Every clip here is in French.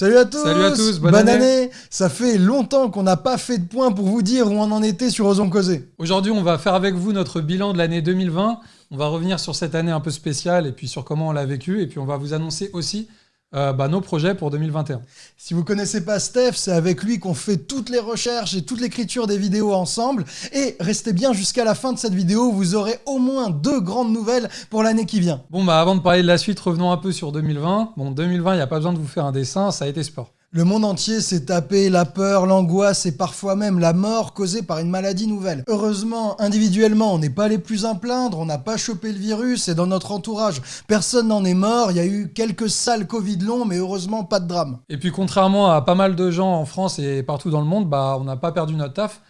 Salut à tous Salut à tous, bonne année. Ça fait longtemps qu'on n'a pas fait de point pour vous dire où on en était sur Osons Causer. Aujourd'hui, on va faire avec vous notre bilan de l'année 2020. On va revenir sur cette année un peu spéciale et puis sur comment on l'a vécu. Et puis on va vous annoncer aussi euh, bah, nos projets pour 2021. Si vous connaissez pas Steph, c'est avec lui qu'on fait toutes les recherches et toute l'écriture des vidéos ensemble. Et restez bien jusqu'à la fin de cette vidéo, vous aurez au moins deux grandes nouvelles pour l'année qui vient. Bon, bah avant de parler de la suite, revenons un peu sur 2020. Bon, 2020, il n'y a pas besoin de vous faire un dessin, ça a été sport. Le monde entier s'est tapé la peur, l'angoisse et parfois même la mort causée par une maladie nouvelle. Heureusement, individuellement, on n'est pas les plus à plaindre, on n'a pas chopé le virus et dans notre entourage, personne n'en est mort. Il y a eu quelques sales Covid longs, mais heureusement pas de drame. Et puis contrairement à pas mal de gens en France et partout dans le monde, bah on n'a pas perdu notre taf.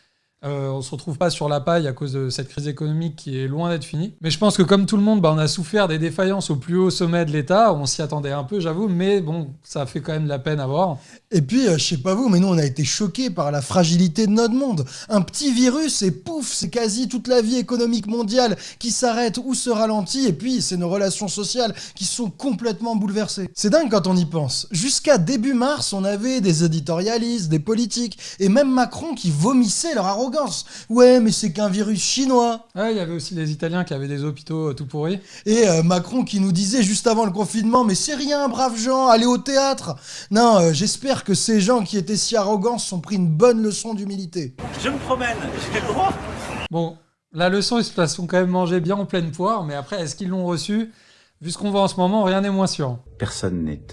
Euh, on se retrouve pas sur la paille à cause de cette crise économique qui est loin d'être finie. Mais je pense que comme tout le monde, bah, on a souffert des défaillances au plus haut sommet de l'État. On s'y attendait un peu, j'avoue, mais bon, ça fait quand même de la peine à voir. Et puis, euh, je sais pas vous, mais nous, on a été choqués par la fragilité de notre monde. Un petit virus et pouf, c'est quasi toute la vie économique mondiale qui s'arrête ou se ralentit. Et puis, c'est nos relations sociales qui sont complètement bouleversées. C'est dingue quand on y pense. Jusqu'à début mars, on avait des éditorialistes, des politiques et même Macron qui vomissaient leur arrogance Ouais, mais c'est qu'un virus chinois. Ouais, il y avait aussi les Italiens qui avaient des hôpitaux euh, tout pourris. Et euh, Macron qui nous disait juste avant le confinement, mais c'est rien, braves gens, allez au théâtre. Non, euh, j'espère que ces gens qui étaient si arrogants sont pris une bonne leçon d'humilité. Je me promène, j'ai le droit. Bon, la leçon, ils se la sont quand même mangée bien en pleine poire, mais après, est-ce qu'ils l'ont reçue? Vu ce qu'on voit en ce moment, rien n'est moins sûr. Personne n'est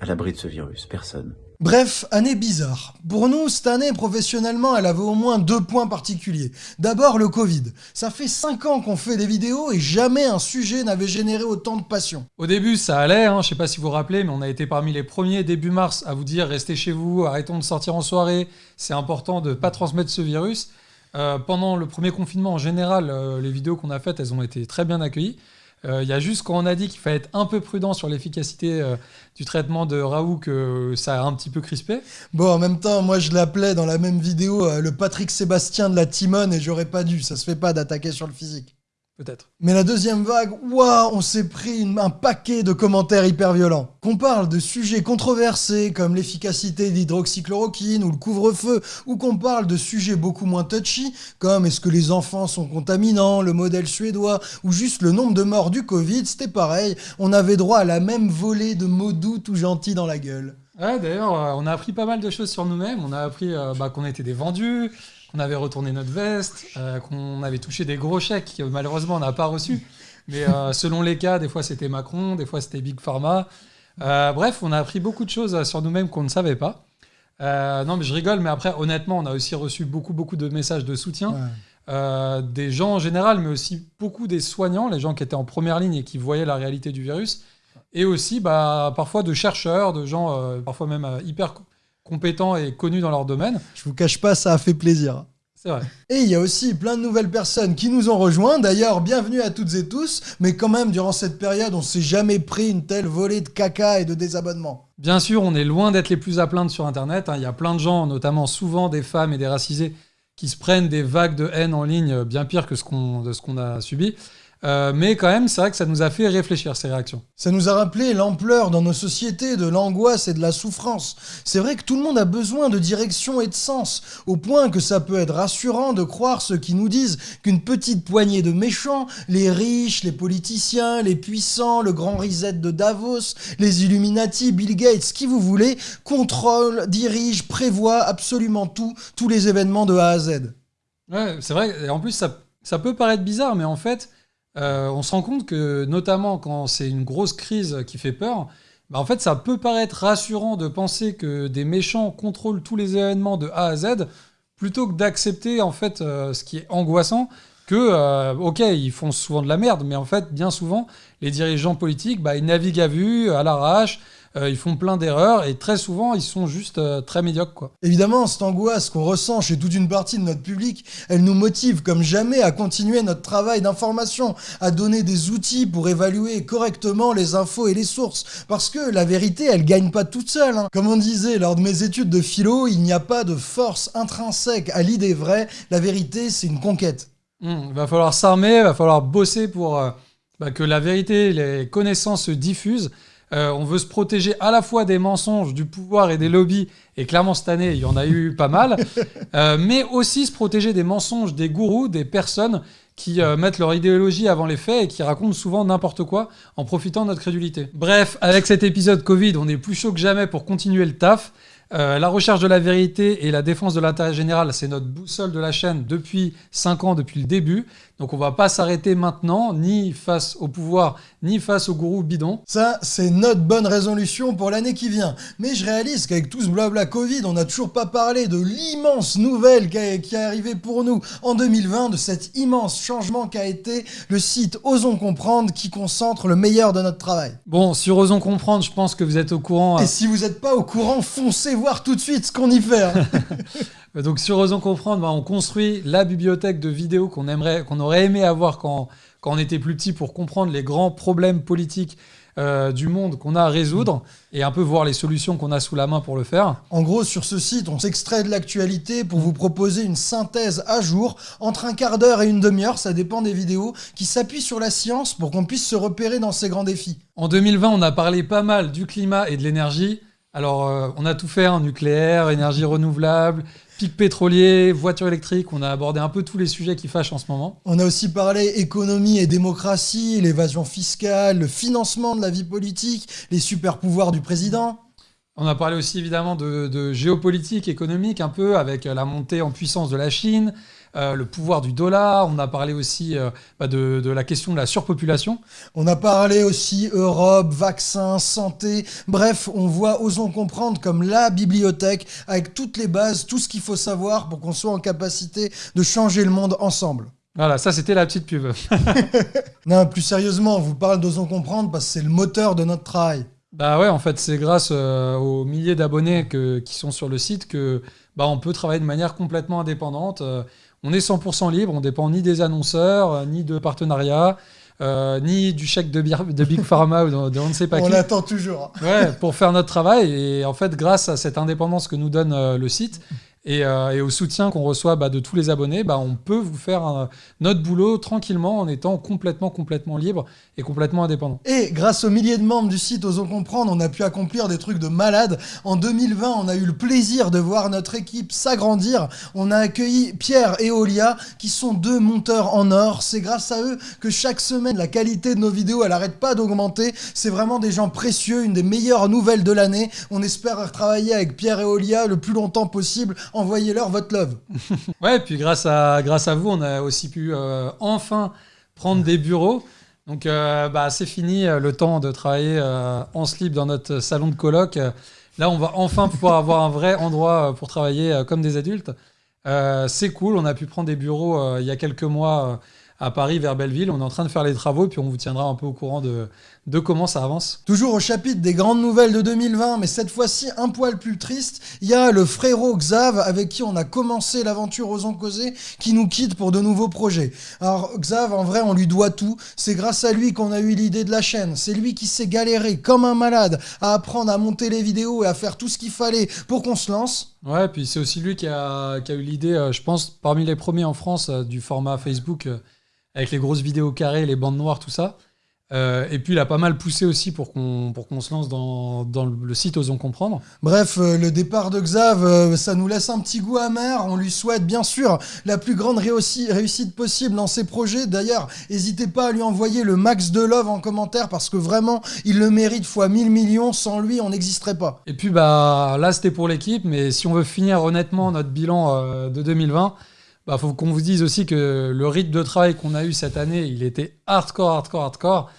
à l'abri de ce virus, personne. Bref, année bizarre. Pour nous, cette année, professionnellement, elle avait au moins deux points particuliers. D'abord, le Covid. Ça fait 5 ans qu'on fait des vidéos et jamais un sujet n'avait généré autant de passion. Au début, ça allait, hein, je sais pas si vous vous rappelez, mais on a été parmi les premiers début mars à vous dire restez chez vous, arrêtons de sortir en soirée, c'est important de pas transmettre ce virus. Euh, pendant le premier confinement, en général, euh, les vidéos qu'on a faites, elles ont été très bien accueillies. Euh, il y a juste quand on a dit qu'il fallait être un peu prudent sur l'efficacité euh, du traitement de Raoult que ça a un petit peu crispé. Bon, en même temps, moi je l'appelais dans la même vidéo euh, le Patrick Sébastien de la Timone et j'aurais pas dû. Ça se fait pas d'attaquer sur le physique. Peut-être. Mais la deuxième vague, waouh, on s'est pris un paquet de commentaires hyper violents. Qu'on parle de sujets controversés comme l'efficacité d'hydroxychloroquine ou le couvre-feu, ou qu'on parle de sujets beaucoup moins touchy comme est-ce que les enfants sont contaminants, le modèle suédois, ou juste le nombre de morts du Covid, c'était pareil, on avait droit à la même volée de mots doux tout gentils dans la gueule. Ouais, d'ailleurs, euh, on a appris pas mal de choses sur nous-mêmes. On a appris euh, bah, qu'on était des vendus, qu'on avait retourné notre veste, euh, qu'on avait touché des gros chèques que malheureusement on n'a pas reçus. Mais euh, selon les cas, des fois c'était Macron, des fois c'était Big Pharma. Euh, bref, on a appris beaucoup de choses sur nous-mêmes qu'on ne savait pas. non, mais je rigole, mais après, honnêtement, on a aussi reçu beaucoup, beaucoup de messages de soutien. des gens en général, mais aussi beaucoup des soignants, les gens qui étaient en première ligne et qui voyaient la réalité du virus. Et aussi, bah, parfois, de chercheurs, de gens, parfois même hyper compétents et connus dans leur domaine. Je vous cache pas, ça a fait plaisir. C'est vrai. Et il y a aussi plein de nouvelles personnes qui nous ont rejoints. D'ailleurs, bienvenue à toutes et tous. Mais quand même, durant cette période, on s'est jamais pris une telle volée de caca et de désabonnements. Bien sûr, on est loin d'être les plus à plaindre sur Internet. Hein. Il y a plein de gens, notamment souvent des femmes et des racisés, qui se prennent des vagues de haine en ligne bien pire que ce qu'on a subi. Euh, mais quand même, c'est vrai que ça nous a fait réfléchir, ces réactions. Ça nous a rappelé l'ampleur dans nos sociétés de l'angoisse et de la souffrance. C'est vrai que tout le monde a besoin de direction et de sens, au point que ça peut être rassurant de croire ceux qui nous disent qu'une petite poignée de méchants, les riches, les politiciens, les puissants, le grand reset de Davos, les Illuminati, Bill Gates, qui vous voulez, contrôlent, dirigent, prévoient absolument tout, tous les événements de A à Z. Ouais, c'est vrai, et en plus ça, ça peut paraître bizarre, mais en fait, euh, on se rend compte que, notamment quand c'est une grosse crise qui fait peur, bah, en fait, ça peut paraître rassurant de penser que des méchants contrôlent tous les événements de A à Z, plutôt que d'accepter en fait euh, ce qui est angoissant, que, euh, ok, ils font souvent de la merde, mais en fait, bien souvent, les dirigeants politiques, bah, ils naviguent à vue, à l'arrache, ils font plein d'erreurs et très souvent ils sont juste euh, très médiocres. Quoi. Évidemment, cette angoisse qu'on ressent chez toute une partie de notre public, elle nous motive comme jamais à continuer notre travail d'information, à donner des outils pour évaluer correctement les infos et les sources. Parce que la vérité, elle gagne pas toute seule. Hein. Comme on disait lors de mes études de philo, il n'y a pas de force intrinsèque à l'idée vraie. La vérité, c'est une conquête. Il hmm, va falloir s'armer, il va falloir bosser pour euh, bah, que la vérité, les connaissances se diffusent. Euh, on veut se protéger à la fois des mensonges, du pouvoir et des lobbies. Et clairement, cette année, il y en a eu pas mal. Euh, mais aussi se protéger des mensonges, des gourous, des personnes qui euh, mettent leur idéologie avant les faits et qui racontent souvent n'importe quoi en profitant de notre crédulité. Bref, avec cet épisode Covid, on est plus chaud que jamais pour continuer le taf. Euh, la recherche de la vérité et la défense de l'intérêt général, c'est notre boussole de la chaîne depuis 5 ans, depuis le début. Donc on va pas s'arrêter maintenant, ni face au pouvoir, ni face au gourou bidon. Ça, c'est notre bonne résolution pour l'année qui vient. Mais je réalise qu'avec tout ce blabla Covid, on n'a toujours pas parlé de l'immense nouvelle qui, est arrivée pour nous en 2020, de cet immense changement qu'a été le site Osons Comprendre qui concentre le meilleur de notre travail. Bon, sur Osons Comprendre, je pense que vous êtes au courant. euh, Et si vous n'êtes pas au courant, foncez voir tout de suite ce qu'on y fait. hein. Euh, Donc sur Osons Comprendre, bah, on construit la bibliothèque de vidéos qu'on aimerait, qu'on aurait aimé avoir quand, quand on était plus petit pour comprendre les grands problèmes politiques euh, du monde qu'on a à résoudre et un peu voir les solutions qu'on a sous la main pour le faire. En gros, sur ce site, on s'extrait de l'actualité pour vous proposer une synthèse à jour entre un quart d'heure et une demi-heure, ça dépend des vidéos, qui s'appuie sur la science pour qu'on puisse se repérer dans ces grands défis. En 2020, on a parlé pas mal du climat et de l'énergie. Alors, euh, on a tout fait, hein, nucléaire, énergie renouvelable, pic pétrolier, voiture électrique. On a abordé un peu tous les sujets qui fâchent en ce moment. On a aussi parlé économie et démocratie, l'évasion fiscale, le financement de la vie politique, les super pouvoirs du président. On a parlé aussi évidemment de, de géopolitique économique un peu avec la montée en puissance de la Chine, euh, le pouvoir du dollar. On a parlé aussi euh, bah, de, de la question de la surpopulation. On a parlé aussi Europe, vaccins, santé. Bref, on voit Osons comprendre comme la bibliothèque avec toutes les bases, tout ce qu'il faut savoir pour qu'on soit en capacité de changer le monde ensemble. Voilà, ça c'était la petite pub. Non, plus sérieusement, on vous parle d'Osons comprendre parce que c'est le moteur de notre travail. Bah ouais, en fait, c'est grâce euh, aux milliers d'abonnés qui sont sur le site que bah, on peut travailler de manière complètement indépendante. Euh, on est 100% libre, on dépend ni des annonceurs, euh, ni de partenariats, euh, ni du chèque de, Big Pharma ou de, de on ne sait pas On qui. l'attend toujours. Ouais, pour faire notre travail. Et en fait, grâce à cette indépendance que nous donne euh, le site et, euh, et au soutien qu'on reçoit bah, de tous les abonnés, bah, on peut vous faire notre boulot tranquillement en étant complètement, complètement libre et complètement indépendant. Et grâce aux milliers de membres du site Osons comprendre, on a pu accomplir des trucs de malade. En 2020, on a eu le plaisir de voir notre équipe s'agrandir. On a accueilli Pierre et Olia, qui sont deux monteurs en or. C'est grâce à eux que chaque semaine, la qualité de nos vidéos, elle arrête pas d'augmenter. C'est vraiment des gens précieux, une des meilleures nouvelles de l'année. On espère travailler avec Pierre et Olia le plus longtemps possible. Envoyez-leur votre love. Ouais, et puis grâce à, grâce à vous, on a aussi pu euh, enfin prendre des bureaux. Donc, euh, bah, c'est fini euh, le temps de travailler euh, en slip dans notre salon de colloque. Euh, Là, on va enfin pouvoir avoir un vrai endroit pour travailler comme des adultes. C'est cool, on a pu prendre des bureaux il y a quelques mois à Paris, vers Belleville. On est en train de faire les travaux, puis on vous tiendra un peu au courant de, de comment ça avance. Toujours au chapitre des grandes nouvelles de 2020, mais cette fois-ci un poil plus triste, il y a le frérot Xav avec qui on a commencé l'aventure Osons causer qui nous quitte pour de nouveaux projets. Alors Xav, en vrai, on lui doit tout. C'est grâce à lui qu'on a eu l'idée de la chaîne. C'est lui qui s'est galéré comme un malade à apprendre à monter les vidéos et à faire tout ce qu'il fallait pour qu'on se lance. Ouais, puis c'est aussi lui qui a, qui a eu l'idée, euh, je pense, parmi les premiers en France, euh, du format Facebook, euh, avec les grosses vidéos carrées, les bandes noires, tout ça. Euh, et puis il a pas mal poussé aussi pour qu'on pour qu'on se lance dans, dans le site Osons Comprendre. Bref, euh, le départ de Xav, euh, ça nous laisse un petit goût amer. On lui souhaite bien sûr la plus grande réussi- réussite possible dans ses projets. D'ailleurs, n'hésitez pas à lui envoyer le max de love en commentaire parce que vraiment, il le mérite fois 1000 millions. Sans lui, on n'existerait pas. Et puis bah là c'était pour l'équipe, mais si on veut finir honnêtement notre bilan de 2020, bah faut qu'on vous dise aussi que le rythme de travail qu'on a eu cette année, il était hardcore, hardcore, hardcore.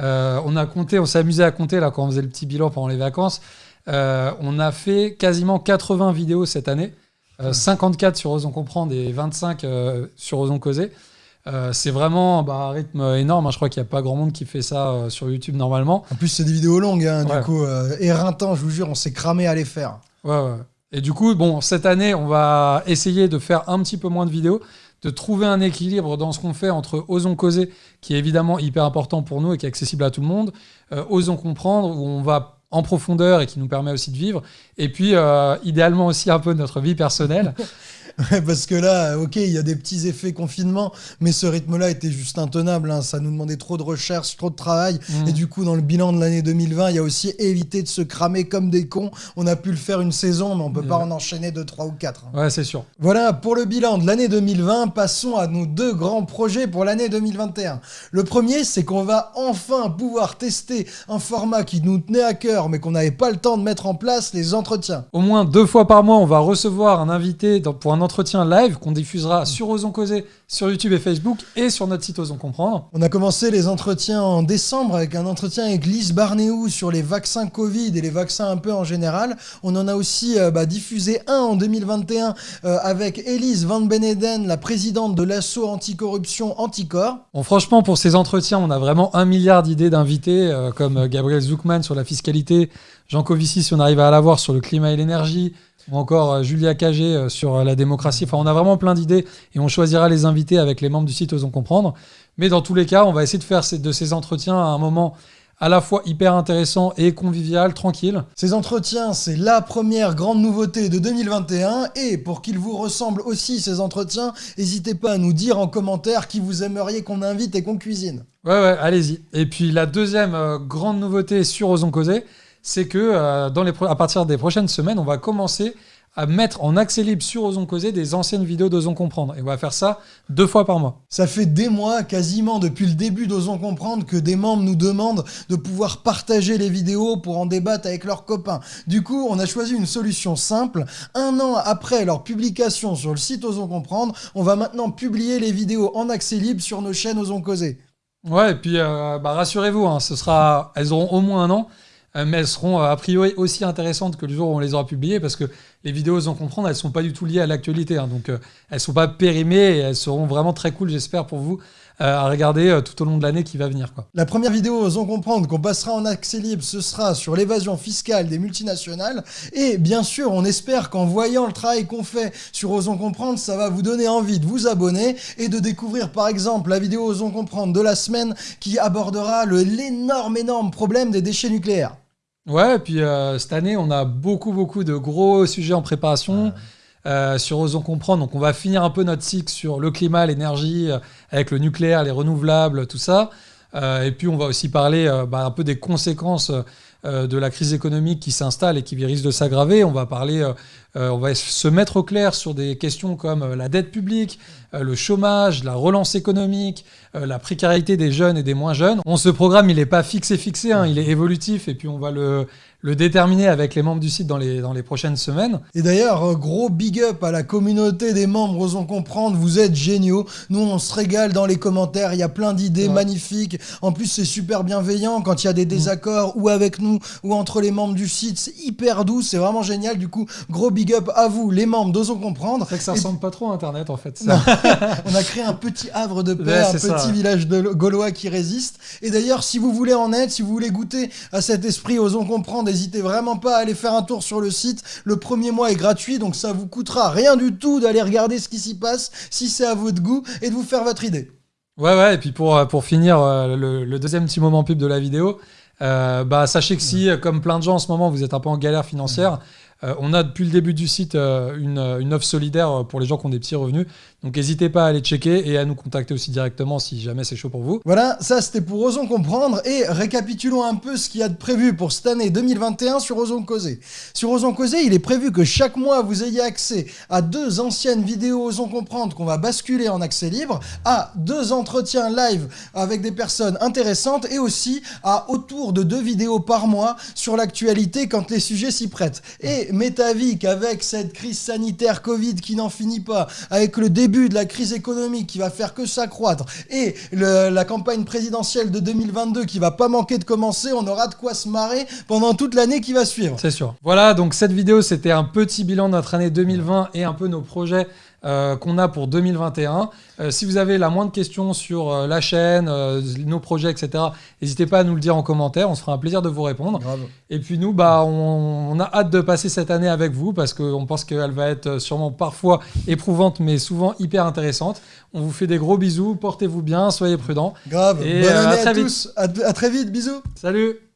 Euh, on a compté, on s'est amusé à compter là quand on faisait le petit bilan pendant les vacances. Euh, on a fait quasiment 80 vidéos cette année, euh, 54 sur Osons Comprendre et 25 euh, sur Osons Causer. Euh, c'est vraiment bah, un rythme énorme. hein. Je crois qu'il n'y a pas grand monde qui fait ça euh, sur YouTube normalement. En plus, c'est des vidéos longues, hein, Ouais. du coup, euh, éreintant, je vous jure, on s'est cramé à les faire. Ouais, ouais. Et du coup, bon, cette année, on va essayer de faire un petit peu moins de vidéos, de trouver un équilibre dans ce qu'on fait entre Osons causer, qui est évidemment hyper important pour nous et qui est accessible à tout le monde, euh, Osons comprendre, où on va en profondeur et qui nous permet aussi de vivre, et puis euh, idéalement aussi un peu notre vie personnelle. Parce que là, ok, il y a des petits effets confinement, mais ce rythme-là était juste intenable. hein. Ça nous demandait trop de recherche, trop de travail. Mm. Et du coup, dans le bilan de l'année 2020, il y a aussi évité de se cramer comme des cons. On a pu le faire une saison, mais on peut pas en enchaîner deux, trois ou quatre. hein. Ouais, c'est sûr. Voilà pour le bilan de l'année 2020. Passons à nos deux grands projets pour l'année 2021. Le premier, c'est qu'on va enfin pouvoir tester un format qui nous tenait à cœur, mais qu'on n'avait pas le temps de mettre en place, les entretiens. Au moins deux fois par mois, on va recevoir un invité dans- pour un entretien live qu'on diffusera sur Osons Causer, sur YouTube et Facebook et sur notre site Osons Comprendre. On a commencé les entretiens en décembre avec un entretien avec Lise Barnéou sur les vaccins Covid et les vaccins un peu en général. On en a aussi euh, bah, diffusé un en 2021 euh, avec Elise Van Beneden, la présidente de l'assaut anticorruption Anticor. Bon, franchement, pour ces entretiens, on a vraiment un milliard d'idées d'invités, euh, comme Gabriel Zuckman sur la fiscalité, Jean Covici si on arrive à l'avoir sur le climat et l'énergie, ou encore euh, Julia Cagé euh, sur euh, la démocratie. Enfin, on a vraiment plein d'idées et on choisira les invités avec les membres du site Osons Comprendre. Mais dans tous les cas, on va essayer de faire de ces entretiens à un moment à la fois hyper intéressant et convivial, tranquille. Ces entretiens, c'est la première grande nouveauté de 2021 et pour qu'ils vous ressemblent aussi ces entretiens, n'hésitez pas à nous dire en commentaire qui vous aimeriez qu'on invite et qu'on cuisine. Ouais, ouais, allez-y. Et puis la deuxième euh, grande nouveauté sur Osons Causer, c'est que euh, dans les pro- à partir des prochaines semaines, on va commencer à mettre en accès libre sur Osons Causer des anciennes vidéos d'Osons Comprendre. Et on va faire ça deux fois par mois. Ça fait des mois, quasiment depuis le début d'Osons Comprendre, que des membres nous demandent de pouvoir partager les vidéos pour en débattre avec leurs copains. Du coup, on a choisi une solution simple. Un an après leur publication sur le site Osons Comprendre, on va maintenant publier les vidéos en accès libre sur nos chaînes Osons Causer. Ouais, et puis euh, bah, rassurez-vous, hein, ce sera, elles auront au moins un an, mais elles seront euh, a priori aussi intéressantes que le jour où on les aura publiées, parce que les vidéos Osons Comprendre, elles sont pas du tout liées à l'actualité, hein, donc euh, elles sont pas périmées et elles seront vraiment très cool, j'espère pour vous, euh, à regarder euh, tout au long de l'année qui va venir. La première vidéo Osons Comprendre qu'on passera en accès libre, ce sera sur l'évasion fiscale des multinationales. Et bien sûr, on espère qu'en voyant le travail qu'on fait sur Osons Comprendre, ça va vous donner envie de vous abonner et de découvrir par exemple la vidéo Osons Comprendre de la semaine qui abordera l'énorme, énorme problème des déchets nucléaires. Ouais, et puis euh, cette année, on a beaucoup, beaucoup de gros sujets en préparation euh, sur Osons Comprendre. Donc, on va finir un peu notre cycle sur le climat, l'énergie, euh, avec le nucléaire, les renouvelables, tout ça. Et puis, on va aussi parler bah, un peu des conséquences de la crise économique qui s'installe et qui risque de s'aggraver. On va parler, euh, euh, on va se mettre au clair sur des questions comme euh, la dette publique, euh, le chômage, la relance économique, euh, la précarité des jeunes et des moins jeunes. On ce programme, il n'est pas fixé fixé, hein, il est évolutif et puis on va le, le déterminer avec les membres du site dans les, dans les prochaines semaines. Et d'ailleurs, euh, gros big up à la communauté des membres Osons Comprendre, vous êtes géniaux. Nous, on se régale dans les commentaires, il y a plein d'idées Ouais. magnifiques. En plus, c'est super bienveillant quand il y a des désaccords, ou avec nous, ou entre les membres du site. C'est hyper doux, c'est vraiment génial. Du coup, gros big up à vous, les membres d'Osons Comprendre. C'est que ça Et ressemble pas trop à Internet en fait. Ça. On a créé un petit havre de paix, Ouais, un petit ça, village de gaulois qui résiste. Et d'ailleurs, si vous voulez en être, si vous voulez goûter à cet esprit, osons comprendre, n'hésitez vraiment pas à aller faire un tour sur le site. Le premier mois est gratuit, donc ça vous coûtera rien du tout d'aller regarder ce qui s'y passe, si c'est à votre goût, et de vous faire votre idée. Ouais, ouais, et puis pour, euh, pour finir euh, le, le deuxième petit moment pub de la vidéo, euh, bah, sachez que si, comme plein de gens en ce moment, vous êtes un peu en galère financière, euh, on a depuis le début du site euh, une, une offre solidaire pour les gens qui ont des petits revenus. Donc n'hésitez pas à aller checker et à nous contacter aussi directement si jamais c'est chaud pour vous. Voilà, ça c'était pour Osons comprendre et récapitulons un peu ce qu'il y a de prévu pour cette année 2021 sur Osons causer. Sur Osons causer, il est prévu que chaque mois vous ayez accès à deux anciennes vidéos Osons comprendre qu'on va basculer en accès libre, à deux entretiens live avec des personnes intéressantes et aussi à autour de deux vidéos par mois sur l'actualité quand les sujets s'y prêtent. Et m'est avis qu'avec cette crise sanitaire Covid qui n'en finit pas, avec le début de la crise économique qui va faire que s'accroître et la campagne présidentielle de 2022 qui va pas manquer de commencer, on aura de quoi se marrer pendant toute l'année qui va suivre. C'est sûr. Voilà, donc cette vidéo, c'était un petit bilan de notre année 2020 et un peu nos projets euh, qu'on a pour 2021. Euh, si vous avez la moindre question sur euh, la chaîne, nos projets, etc., n'hésitez pas à nous le dire en commentaire. On se fera un plaisir de vous répondre. Grave. Et puis nous, bah, on, on a hâte de passer cette année avec vous parce qu'on pense qu'elle va être sûrement parfois éprouvante, mais souvent hyper intéressante. On vous fait des gros bisous. Portez-vous bien, soyez prudents. Grave. Et, Bonne à année à, vite. tous. À- à très vite. Bisous. Salut